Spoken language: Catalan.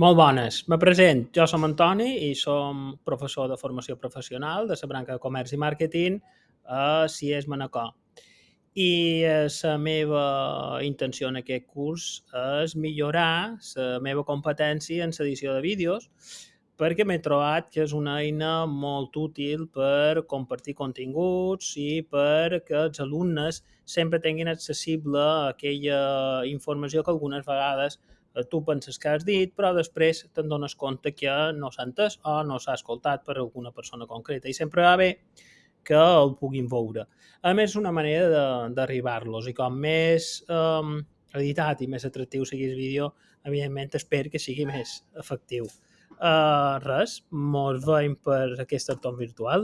Molt bones. Me present. Jo som Antoni i som professor de formació professional de la branca de comerç i màrqueting a CIES Manacor. I la meva intenció en aquest curs és millorar la meva competència en l'edició de vídeos perquè m'he trobat que és una eina molt útil per compartir continguts i perquè els alumnes sempre tinguin accessible aquella informació que algunes vegades tu penses que has dit, però després te'n dones compte que no s'ha entès o no s'ha escoltat per alguna persona concreta. I sempre va bé que el puguin veure. A més, és una manera d'arribar-los i com més um, editat i més atractiu sigui el vídeo, evidentment espero que sigui més efectiu. Uh, res, mos veiem per aquest entorn virtual.